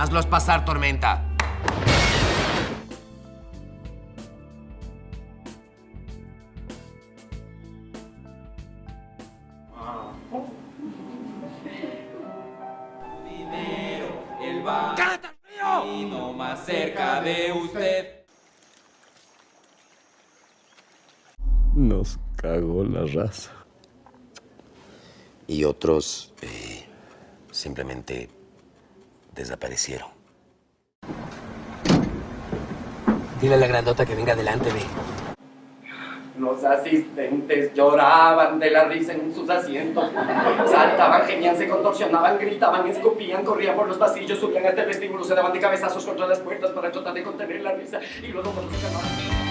Hazlos pasar, Tormenta. Dinero, el no más cerca de usted. Nos cagó la raza. Y otros eh, simplemente desaparecieron. Dile a la grandota que venga adelante, ve. Los asistentes lloraban de la risa en sus asientos. Saltaban, gemían, se contorsionaban, gritaban, escupían, corrían por los pasillos, subían hasta el vestíbulo, se daban de cabezazos contra las puertas para tratar de contener la risa y luego cuando se calmaban...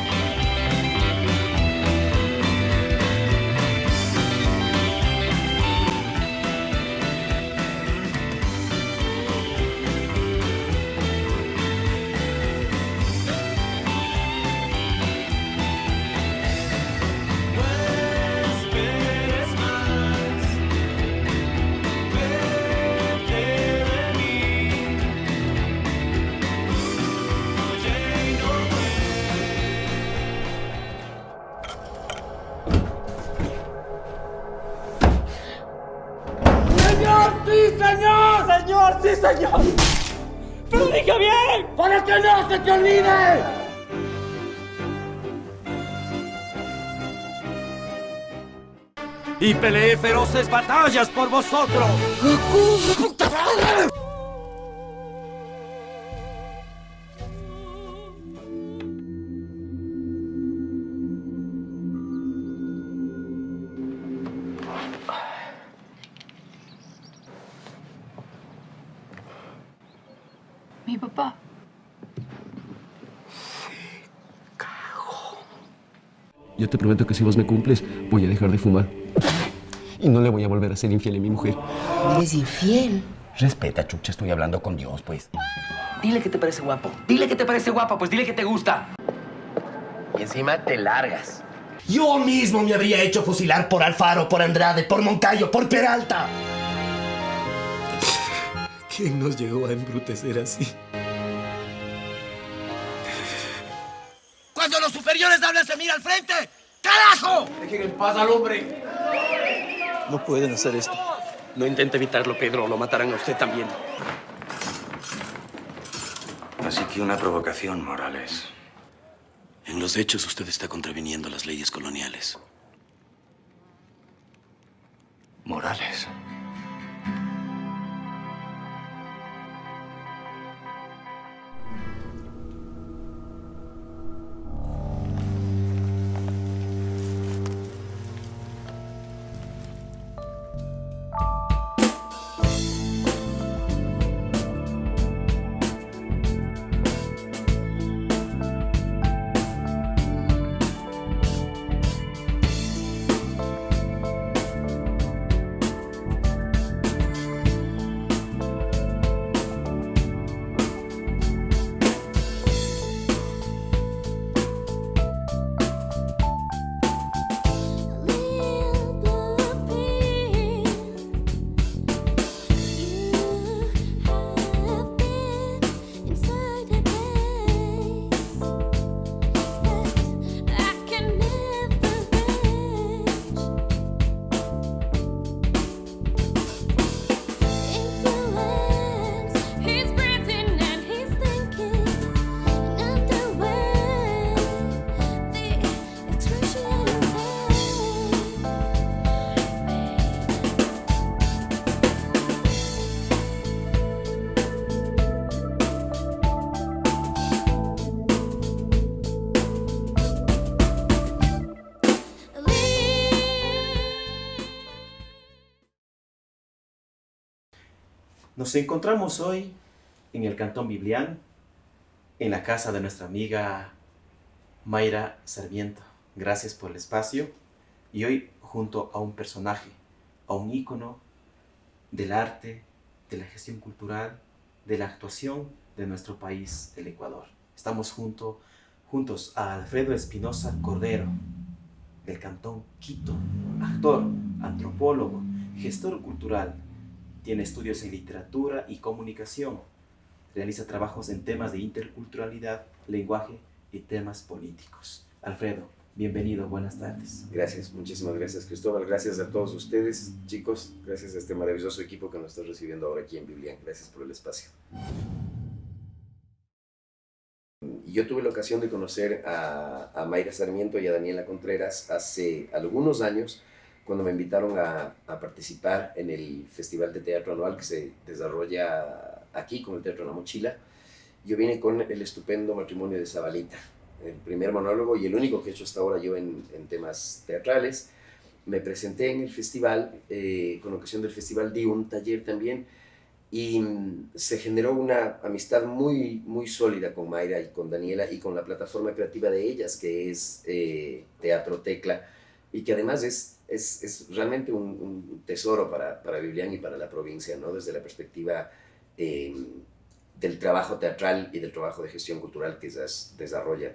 señor! ¡Pero dije bien! ¡Para que no se te olvide! Y peleé feroces batallas por vosotros. Yo te prometo que si vos me cumples, voy a dejar de fumar. Y no le voy a volver a ser infiel a mi mujer. ¿Eres infiel? Respeta, chucha, estoy hablando con Dios, pues. Dile que te parece guapo. Dile que te parece guapa, pues dile que te gusta. Y encima te largas. Yo mismo me habría hecho fusilar por Alfaro, por Andrade, por Moncayo, por Peralta. ¿Quién nos llegó a embrutecer así? ¡Carajo! Dejen en paz al hombre. No pueden hacer esto. No intente evitarlo, Pedro, o lo matarán a usted también. Así que una provocación, Morales. En los hechos usted está contraviniendo las leyes coloniales. Morales. Nos encontramos hoy en el Cantón Biblián, en la casa de nuestra amiga Mayra Sarmiento. Gracias por el espacio. Y hoy junto a un personaje, a un ícono del arte, de la gestión cultural, de la actuación de nuestro país, el Ecuador. Estamos junto, juntos a Alfredo Espinosa Cordero, del Cantón Quito, actor, antropólogo, gestor cultural, tiene estudios en literatura y comunicación. realiza trabajos en temas de interculturalidad, lenguaje y temas políticos. Alfredo, bienvenido, buenas tardes. Gracias, muchísimas gracias Cristóbal, gracias a todos ustedes, chicos, gracias a este maravilloso equipo que nos está recibiendo ahora aquí en Biblian, gracias por el espacio. Yo tuve la ocasión de conocer a, a Mayra Sarmiento y a Daniela Contreras hace algunos años, cuando me invitaron a, a, participar en el Festival de Teatro Anual que se desarrolla aquí con el Teatro La Mochila. Yo vine con el estupendo matrimonio de Zabalita, el primer monólogo y el único que he hecho hasta ahora yo en, en temas teatrales. Me presenté en el festival, eh, con ocasión del festival di un taller también y mm, se generó una amistad muy, muy sólida con Mayra y con Daniela y con la plataforma creativa de ellas, que es eh, Teatro Tecla, y que además es, es, es realmente un, un, tesoro para, para Biblián y para la provincia, ¿no? desde la perspectiva eh, del trabajo teatral y del trabajo de gestión cultural que ellas desarrollan.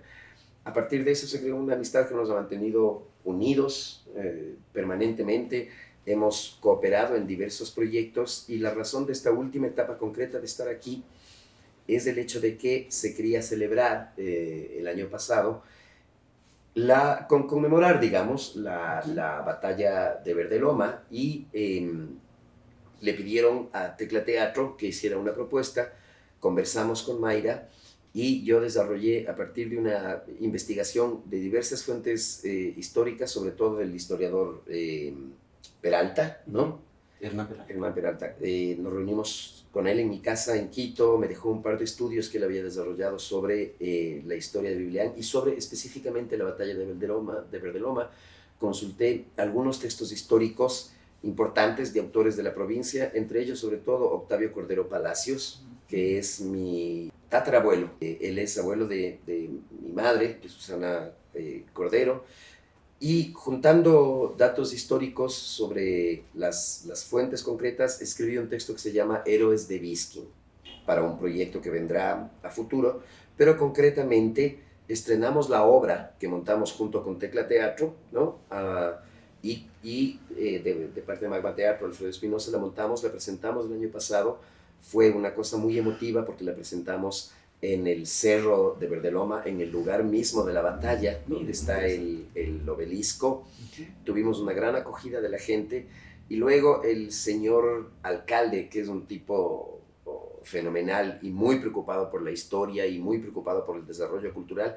A partir de eso se creó una amistad que nos ha mantenido unidos eh, permanentemente, hemos cooperado en diversos proyectos y la razón de esta última etapa concreta de estar aquí es el hecho de que se quería celebrar eh, el año pasado, la, con, conmemorar, digamos, la, la, batalla de Verdeloma y eh, le pidieron a Tecla Teatro que hiciera una propuesta, conversamos con Mayra y yo desarrollé a partir de una investigación de diversas fuentes eh, históricas, sobre todo del historiador eh, Peralta, ¿no? Hernán Peralta. Hernán Peralta. Eh, nos reunimos con él en mi casa en Quito, me dejó un par de estudios que él había desarrollado sobre eh, la historia de Biblián y sobre específicamente la batalla de Verdeloma, de Verdeloma. Consulté algunos textos históricos importantes de autores de la provincia, entre ellos sobre todo Octavio Cordero Palacios, que es mi tatarabuelo. Eh, él es abuelo de, de, mi madre, Susana eh, Cordero, y juntando datos históricos sobre las, las, fuentes concretas, escribí un texto que se llama Héroes de Biskin, para un proyecto que vendrá a futuro, pero concretamente estrenamos la obra que montamos junto con Tecla Teatro, ¿no? Uh, y, y eh, de, de, parte de Magma Teatro, Alfredo Espinosa, la montamos, la presentamos el año pasado, fue una cosa muy emotiva porque la presentamos en el cerro de Verdeloma, en el lugar mismo de la batalla, donde está el, el obelisco. Tuvimos una gran acogida de la gente. Y luego el señor alcalde, que es un tipo fenomenal y muy preocupado por la historia y muy preocupado por el desarrollo cultural,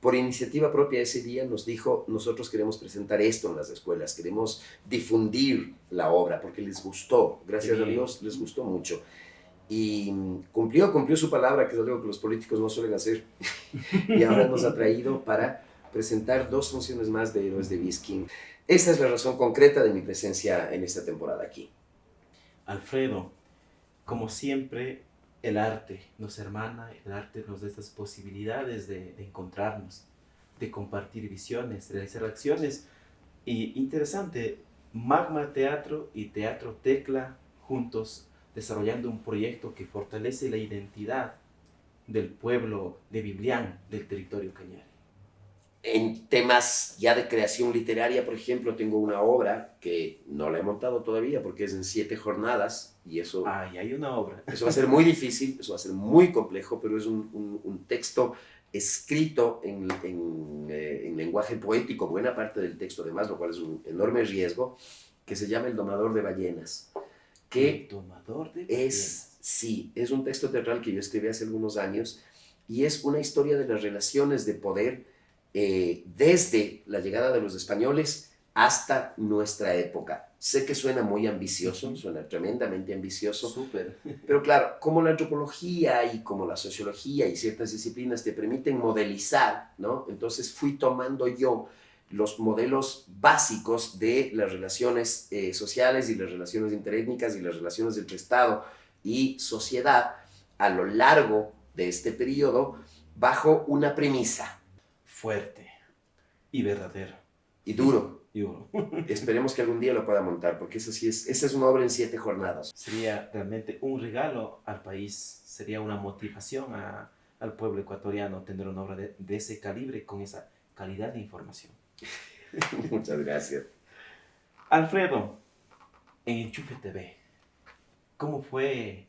por iniciativa propia ese día nos dijo, nosotros queremos presentar esto en las escuelas, queremos difundir la obra porque les gustó, gracias a Dios les gustó mucho y cumplió, cumplió su palabra, que es algo que los políticos no suelen hacer, y ahora nos ha traído para presentar dos funciones más de Héroes de Biskin. Esta es la razón concreta de mi presencia en esta temporada aquí. Alfredo, como siempre, el arte nos hermana, el arte nos da estas posibilidades de, de encontrarnos, de compartir visiones, de realizar acciones. Y interesante, Magma Teatro y Teatro Tecla juntos desarrollando un proyecto que fortalece la identidad del pueblo de Biblián, del territorio cañar. En temas ya de creación literaria, por ejemplo, tengo una obra que no la he montado todavía porque es en siete jornadas y eso... Ah, y hay una obra. Eso va a ser muy difícil, eso va a ser muy complejo, pero es un, un, un texto escrito en, en, eh, en, lenguaje poético, buena parte del texto además, lo cual es un enorme riesgo, que se llama El domador de ballenas que tomador de es, sí, es un texto teatral que yo escribí hace algunos años y es una historia de las relaciones de poder eh, desde la llegada de los españoles hasta nuestra época. Sé que suena muy ambicioso, suena tremendamente ambicioso, Súper. pero claro, como la antropología y como la sociología y ciertas disciplinas te permiten modelizar, ¿no? Entonces fui tomando yo los modelos básicos de las relaciones eh, sociales y las relaciones interétnicas y las relaciones entre Estado y sociedad a lo largo de este periodo bajo una premisa. Fuerte y verdadero. Y duro. Y duro. Esperemos que algún día lo pueda montar, porque eso sí es, esa es una obra en siete jornadas. Sería realmente un regalo al país, sería una motivación a, al pueblo ecuatoriano tener una obra de, de ese calibre con esa calidad de información. Muchas gracias. Alfredo, en Enchufe TV, ¿cómo fue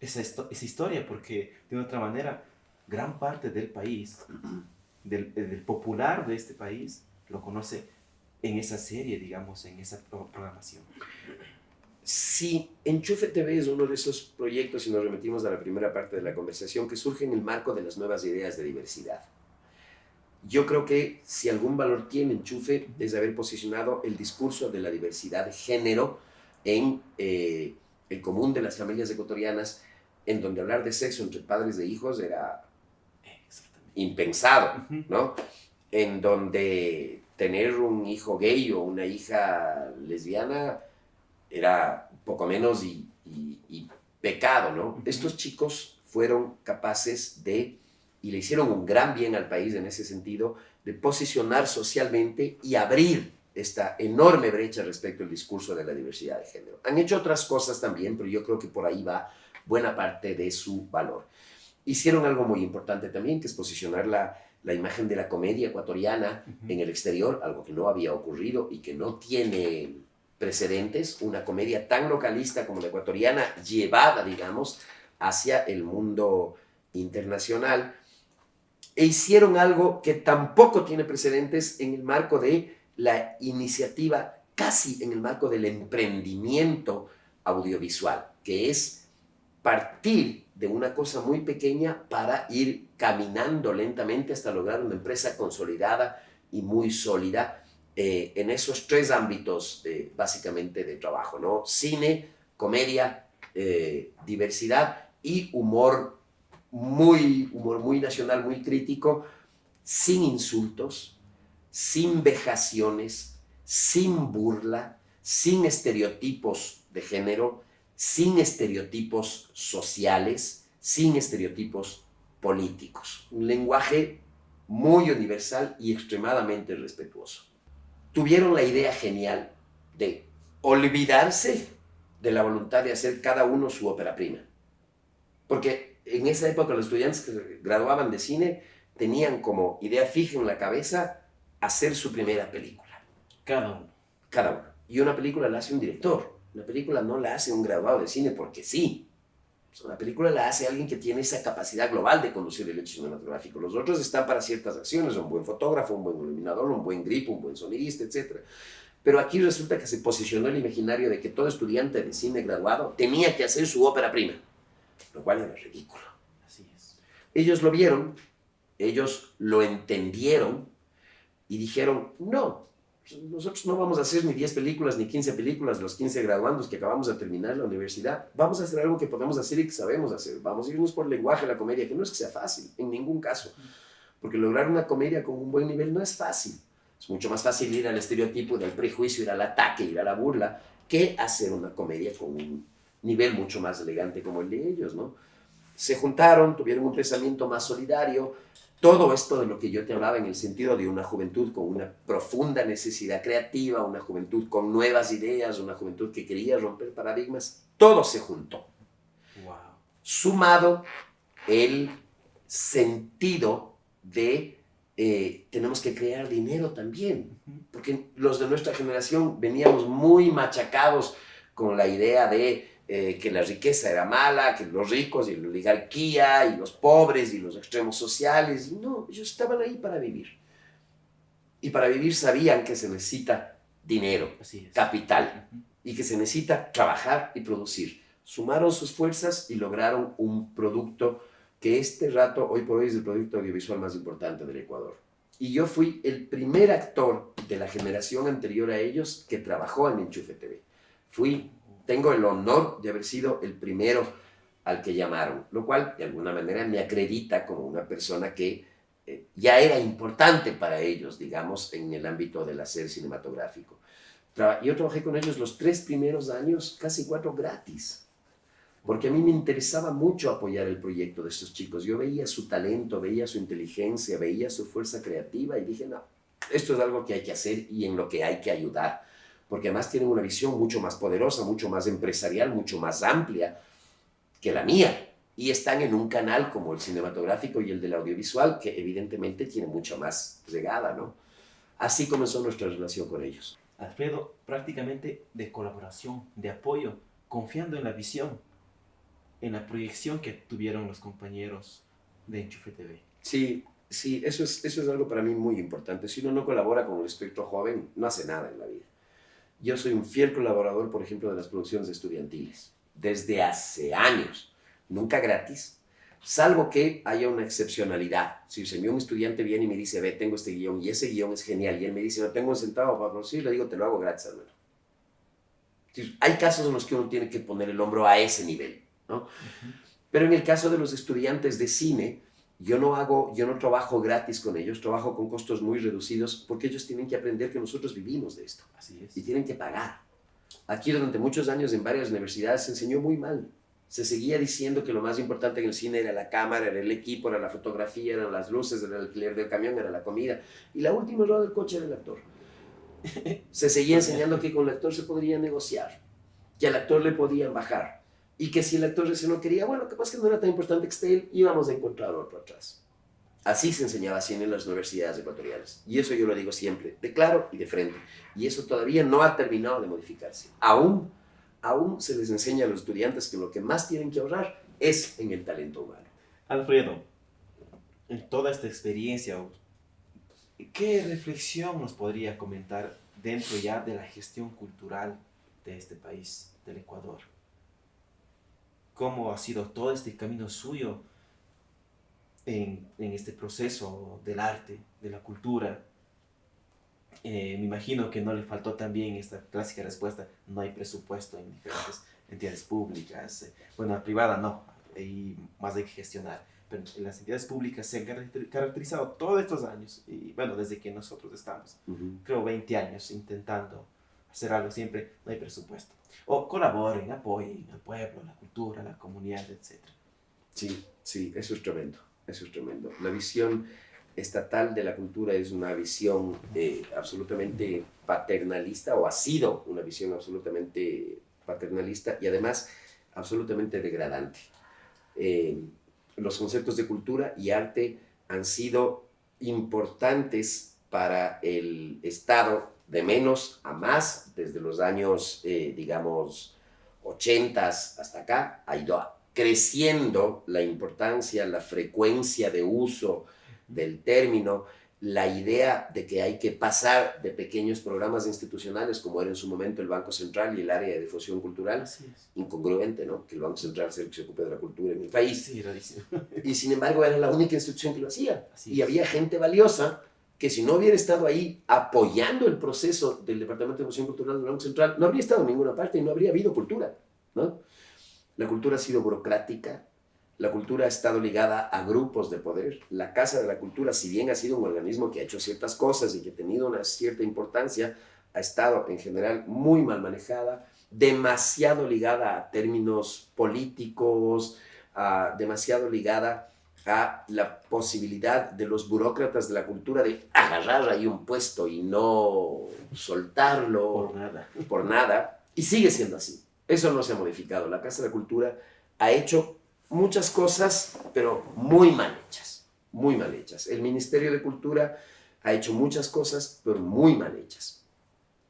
esa, esa historia, porque de otra manera, gran parte del país, del, del popular de este país, lo conoce en esa serie, digamos, en esa programación. Sí, Enchufe TV es uno de esos proyectos, si nos remitimos a la primera parte de la conversación, que surge en el marco de las nuevas ideas de diversidad. Yo creo que si algún valor tiene Enchufe es haber posicionado el discurso de la diversidad de género en eh, el común de las familias ecuatorianas, en donde hablar de sexo entre padres e hijos era impensado, ¿no? En donde tener un hijo gay o una hija lesbiana era poco menos y, pecado, ¿no? Estos chicos fueron capaces de, y le hicieron un gran bien al país en ese sentido, de posicionar socialmente y abrir esta enorme brecha respecto al discurso de la diversidad de género. Han hecho otras cosas también, pero yo creo que por ahí va buena parte de su valor. Hicieron algo muy importante también, que es posicionar la, la imagen de la comedia ecuatoriana en el exterior, algo que no había ocurrido y que no tiene precedentes, una comedia tan localista como la ecuatoriana, llevada, digamos, hacia el mundo internacional. E hicieron algo que tampoco tiene precedentes en el marco de la iniciativa, casi en el marco del emprendimiento audiovisual, que es partir de una cosa muy pequeña para ir caminando lentamente hasta lograr una empresa consolidada y muy sólida eh, en esos tres ámbitos básicamente de trabajo, ¿no? Cine, comedia, eh, diversidad y humor muy, humor muy nacional, muy crítico, sin insultos, sin vejaciones, sin burla, sin estereotipos de género, sin estereotipos sociales, sin estereotipos políticos. Un lenguaje muy universal y extremadamente respetuoso. Tuvieron la idea genial de olvidarse de la voluntad de hacer cada uno su ópera prima. Porque en esa época los estudiantes que graduaban de cine tenían como idea fija en la cabeza hacer su primera película. Cada uno. Cada uno. Y una película la hace un director. Una película no la hace un graduado de cine porque sí. Una película la hace alguien que tiene esa capacidad global de conducir el hecho cinematográfico. Los otros están para ciertas acciones, un buen fotógrafo, un buen iluminador, un buen grip, un buen sonidista, etc. Pero aquí resulta que se posicionó el imaginario de que todo estudiante de cine graduado tenía que hacer su ópera prima, lo cual era ridículo. Así es. Ellos lo vieron, ellos lo entendieron y dijeron, no, nosotros no vamos a hacer ni 10 películas ni 15 películas, los 15 graduandos que acabamos de terminar la universidad. Vamos a hacer algo que podemos hacer y que sabemos hacer. Vamos a irnos por lenguaje la comedia, que no es que sea fácil, en ningún caso. Porque lograr una comedia con un buen nivel no es fácil. Es mucho más fácil ir al estereotipo del prejuicio, ir al ataque, ir a la burla, que hacer una comedia con un nivel mucho más elegante como el de ellos, ¿no? Se juntaron, tuvieron un pensamiento más solidario, todo esto de lo que yo te hablaba en el sentido de una juventud con una profunda necesidad creativa, una juventud con nuevas ideas, una juventud que quería romper paradigmas, todo se juntó. Sumado el sentido de eh, tenemos que crear dinero también, porque los de nuestra generación veníamos muy machacados con la idea de eh, que la riqueza era mala, que los ricos y la oligarquía y los pobres y los extremos sociales. no, ellos estaban ahí para vivir. Y para vivir sabían que se necesita dinero, capital, y que se necesita trabajar y producir. Sumaron sus fuerzas y lograron un producto que este rato, hoy por hoy, es el producto audiovisual más importante del Ecuador. Y yo fui el primer actor de la generación anterior a ellos que trabajó en Enchufe TV. Fui tengo el honor de haber sido el primero al que llamaron, lo cual de alguna manera me acredita como una persona que eh, ya era importante para ellos, digamos, en el ámbito del hacer cinematográfico. yo trabajé con ellos los tres primeros años, casi cuatro gratis, porque a mí me interesaba mucho apoyar el proyecto de estos chicos. Yo veía su talento, veía su inteligencia, veía su fuerza creativa y dije, no, esto es algo que hay que hacer y en lo que hay que ayudar porque además tienen una visión mucho más poderosa, mucho más empresarial, mucho más amplia que la mía. Y están en un canal como el cinematográfico y el del audiovisual, que evidentemente tiene mucha más regada, ¿no? Así comenzó nuestra relación con ellos. Alfredo, prácticamente de colaboración, de apoyo, confiando en la visión en la proyección que tuvieron los compañeros de Enchufe TV. Sí, sí, eso es, eso es algo para mí muy importante. Si uno no colabora con el espectro joven, no hace nada en la vida. Yo soy un fiel colaborador, por ejemplo, de las producciones estudiantiles, desde hace años, nunca gratis, salvo que haya una excepcionalidad. Si se me un estudiante viene y me dice, ve, tengo este guion, y ese guion es genial, y él me dice, no tengo un centavo para producir, le digo, te lo hago gratis, hermano. Hay casos en los que uno tiene que poner el hombro a ese nivel, ¿no? Pero en el caso de los estudiantes de cine, yo no hago, yo no trabajo gratis con ellos, trabajo con costos muy reducidos porque ellos tienen que aprender que nosotros vivimos de esto. Así es. Y tienen que pagar. Aquí durante muchos años en varias universidades se enseñó muy mal. Se seguía diciendo que lo más importante en el cine era la cámara, era el equipo, era la fotografía, eran las luces, era el alquiler del camión, era la comida. Y la última rueda del coche era el actor. Se seguía enseñando que con el actor se podría negociar, que al actor le podían bajar y que si el actor ese no quería, bueno, capaz que no era tan importante que esté él, íbamos a encontrar otro atrás. Así se enseñaba cine en las universidades ecuatorianas. Y eso yo lo digo siempre, de claro y de frente. Y eso todavía no ha terminado de modificarse. Aún, aún se les enseña a los estudiantes que lo que más tienen que ahorrar es en el talento humano. Alfredo, en toda esta experiencia, ¿qué reflexión nos podría comentar dentro ya de la gestión cultural de este país, del Ecuador? ¿Cómo ha sido todo este camino suyo en, en este proceso del arte, de la cultura? Eh, me imagino que no le faltó también esta clásica respuesta, no hay presupuesto en diferentes entidades públicas. Eh, bueno, la privada no, y más hay que gestionar. Pero en las entidades públicas se han caracterizado todos estos años, y bueno, desde que nosotros estamos, uh -huh. creo 20 años intentando hacer algo, siempre no hay presupuesto. O colaboren, apoyen al pueblo, la cultura, la comunidad, etc. Sí, sí, eso es tremendo, eso es tremendo. La visión estatal de la cultura es una visión eh, absolutamente paternalista, o ha sido una visión absolutamente paternalista y además absolutamente degradante. Eh, los conceptos de cultura y arte han sido importantes para el Estado de menos a más desde los años, eh, digamos, 80 hasta acá. Ha ido creciendo la importancia, la frecuencia de uso del término, la idea de que hay que pasar de pequeños programas institucionales, como era en su momento el Banco Central y el área de difusión cultural, incongruente, ¿no? Que el Banco Central sea el que se ocupe de la cultura en el país. Sí. Y sin embargo era la única institución que lo hacía. Así y es. había gente valiosa que si no hubiera estado ahí apoyando el proceso del Departamento de Difusión Cultural del Banco Central, no habría estado en ninguna parte y no habría habido cultura, ¿no? La cultura ha sido burocrática, la cultura ha estado ligada a grupos de poder. La Casa de la Cultura, si bien ha sido un organismo que ha hecho ciertas cosas y que ha tenido una cierta importancia, ha estado en general muy mal manejada, demasiado ligada a términos políticos, uh, demasiado ligada a la posibilidad de los burócratas de la cultura de agarrar ahí un puesto y no soltarlo Por nada. por nada. Y sigue siendo así. Eso no se ha modificado. La Casa de la Cultura ha hecho muchas cosas, pero muy mal hechas, muy mal hechas. El Ministerio de Cultura ha hecho muchas cosas, pero muy mal hechas.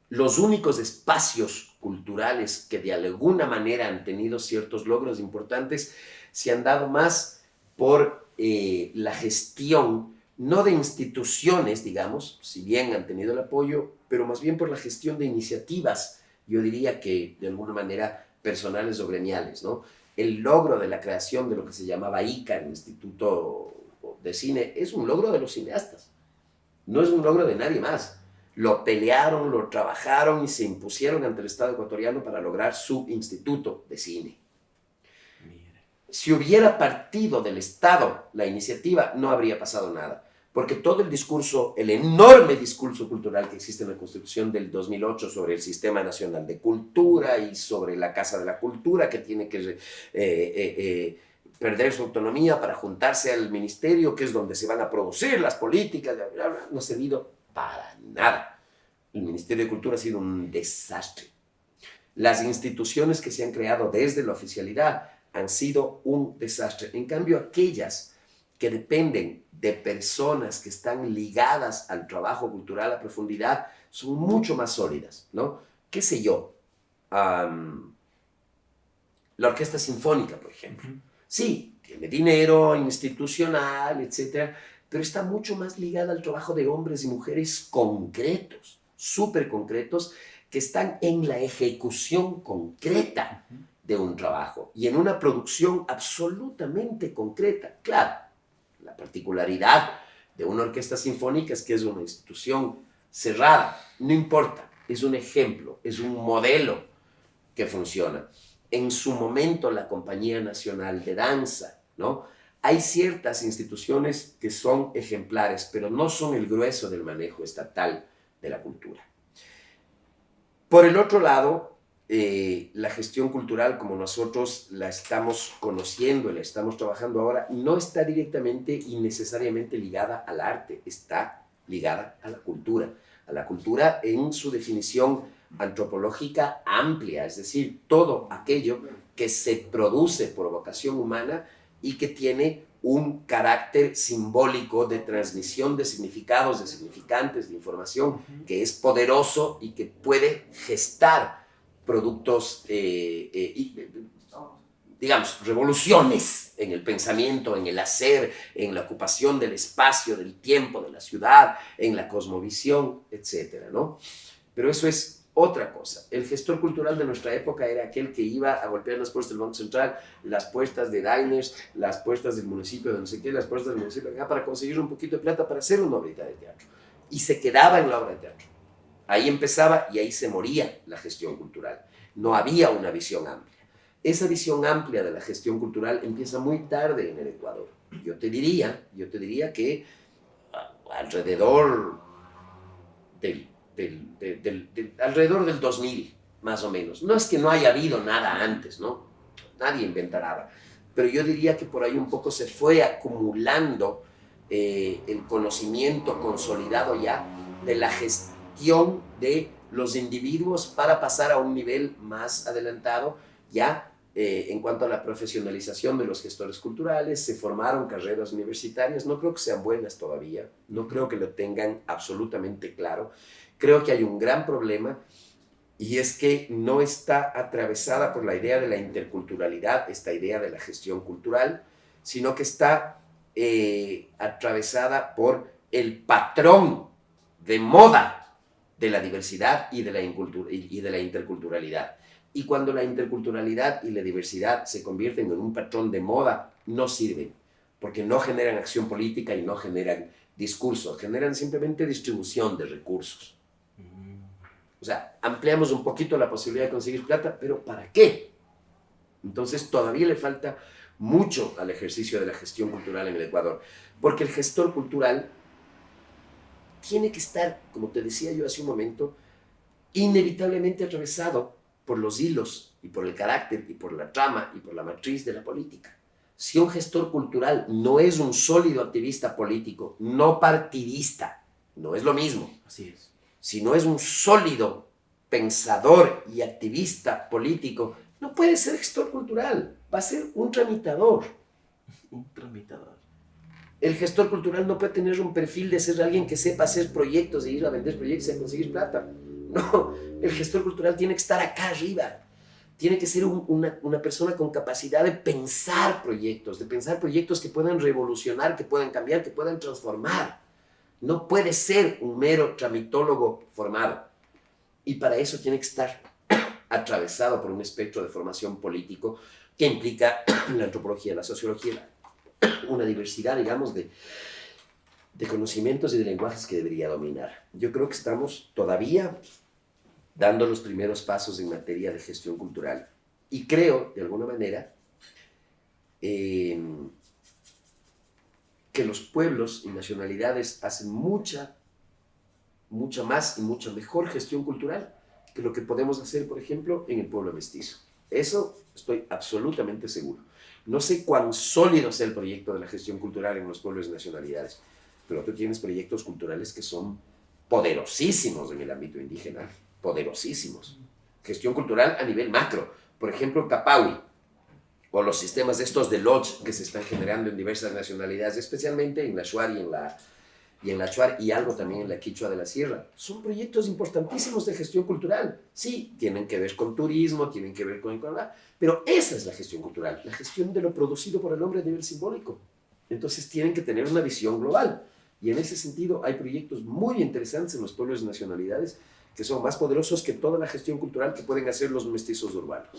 Los únicos espacios culturales que de alguna manera han tenido ciertos logros importantes se han dado más por eh, la gestión, no de instituciones, digamos, si bien han tenido el apoyo, pero más bien por la gestión de iniciativas, yo diría que de alguna manera personales o gremiales, ¿no? el logro de la creación de lo que se llamaba ICA, el Instituto de Cine, es un logro de los cineastas. No es un logro de nadie más. Lo pelearon, lo trabajaron y se impusieron ante el Estado ecuatoriano para lograr su Instituto de Cine. Si hubiera partido del Estado la iniciativa, no habría pasado nada. Porque todo el discurso, el enorme discurso cultural que existe en la Constitución del 2008 sobre el Sistema Nacional de Cultura y sobre la Casa de la Cultura, que tiene que eh, eh, eh, perder su autonomía para juntarse al ministerio, que es donde se van a producir las políticas, no ha servido para nada. El Ministerio de Cultura ha sido un desastre. Las instituciones que se han creado desde la oficialidad han sido un desastre. En cambio, aquellas que dependen de personas que están ligadas al trabajo cultural a profundidad son mucho más sólidas, ¿no? ¿Qué sé yo? Um, La orquesta sinfónica, por ejemplo. Sí, tiene dinero institucional, etcétera, pero está mucho más ligada al trabajo de hombres y mujeres concretos, súper concretos, que están en la ejecución concreta de un trabajo y en una producción absolutamente concreta. Claro, la particularidad de una orquesta sinfónica es que es una institución cerrada, no importa, es un ejemplo, es un modelo que funciona. En su momento la Compañía Nacional de Danza, ¿no? Hay ciertas instituciones que son ejemplares, pero no son el grueso del manejo estatal de la cultura. Por el otro lado, eh, la gestión cultural, como nosotros la estamos conociendo, la estamos trabajando ahora, no está directamente y necesariamente ligada al arte, está ligada a la cultura. A la cultura en su definición antropológica amplia, es decir, todo aquello que se produce por vocación humana y que tiene un carácter simbólico de transmisión de significados, de significantes, de información, que es poderoso y que puede gestar productos, eh, eh, digamos, revoluciones en el pensamiento, en el hacer, en la ocupación del espacio, del tiempo, de la ciudad, en la cosmovisión, etc. ¿no? Pero eso es otra cosa. El gestor cultural de nuestra época era aquel que iba a golpear las puertas del Banco Central, las puertas de diners, las puertas del municipio de no sé qué, las puertas del municipio de acá, para conseguir un poquito de plata para hacer una obra de teatro. Y se quedaba en la obra de teatro. Ahí empezaba y ahí se moría la gestión cultural. No había una visión amplia. Esa visión amplia de la gestión cultural empieza muy tarde en el Ecuador. Yo te diría, yo te diría que alrededor del del, alrededor del 2000, más o menos. No es que no haya habido nada antes, ¿no? Nadie inventa nada. Pero yo diría que por ahí un poco se fue acumulando eh, el conocimiento consolidado ya de la gestión de los individuos para pasar a un nivel más adelantado ya eh, en cuanto a la profesionalización de los gestores culturales, se formaron carreras universitarias, no creo que sean buenas todavía, no creo que lo tengan absolutamente claro, creo que hay un gran problema y es que no está atravesada por la idea de la interculturalidad, esta idea de la gestión cultural, sino que está eh, atravesada por el patrón de moda de la diversidad y de la, interculturalidad. Y cuando la interculturalidad y la diversidad se convierten en un patrón de moda, no sirven, porque no generan acción política y no generan discursos, generan simplemente distribución de recursos. O sea, ampliamos un poquito la posibilidad de conseguir plata, pero ¿para qué? Entonces todavía le falta mucho al ejercicio de la gestión cultural en el Ecuador, porque el gestor cultural tiene que estar, como te decía yo hace un momento, inevitablemente atravesado por los hilos y por el carácter y por la trama y por la matriz de la política. Si un gestor cultural no es un sólido activista político, no partidista, no es lo mismo. Así es si no es un sólido pensador y activista político, no puede ser gestor cultural, va a ser un tramitador. Un tramitador. El gestor cultural no puede tener un perfil de ser alguien que sepa hacer proyectos e ir a vender proyectos y conseguir plata. No, el gestor cultural tiene que estar acá arriba. Tiene que ser una, una persona con capacidad de pensar proyectos, de pensar proyectos que puedan revolucionar, que puedan cambiar, que puedan transformar. No puede ser un mero tramitólogo formado. Y para eso tiene que estar atravesado por un espectro de formación político que implica la antropología, la sociología, una diversidad, digamos, de, conocimientos y de lenguajes que debería dominar. Yo creo que estamos todavía dando los primeros pasos en materia de gestión cultural. Y creo, de alguna manera, que los pueblos y nacionalidades hacen mucha, mucha más y mucha mejor gestión cultural que lo que podemos hacer, por ejemplo, en el pueblo mestizo. Eso estoy absolutamente seguro. No sé cuán sólido es el proyecto de la gestión cultural en los pueblos y nacionalidades, pero tú tienes proyectos culturales que son poderosísimos en el ámbito indígena, poderosísimos. Gestión cultural a nivel macro. Por ejemplo, Capaui, o los sistemas estos de lodge que se están generando en diversas nacionalidades, especialmente en la Shuar y en la, y en la Chuar y algo también en la Quichua de la Sierra. Son proyectos importantísimos de gestión cultural. Sí, tienen que ver con turismo, tienen que ver con... Pero esa es la gestión cultural, la gestión de lo producido por el hombre a nivel simbólico. Entonces tienen que tener una visión global. Y en ese sentido hay proyectos muy interesantes en los pueblos y nacionalidades que son más poderosos que toda la gestión cultural que pueden hacer los mestizos urbanos.